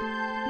Música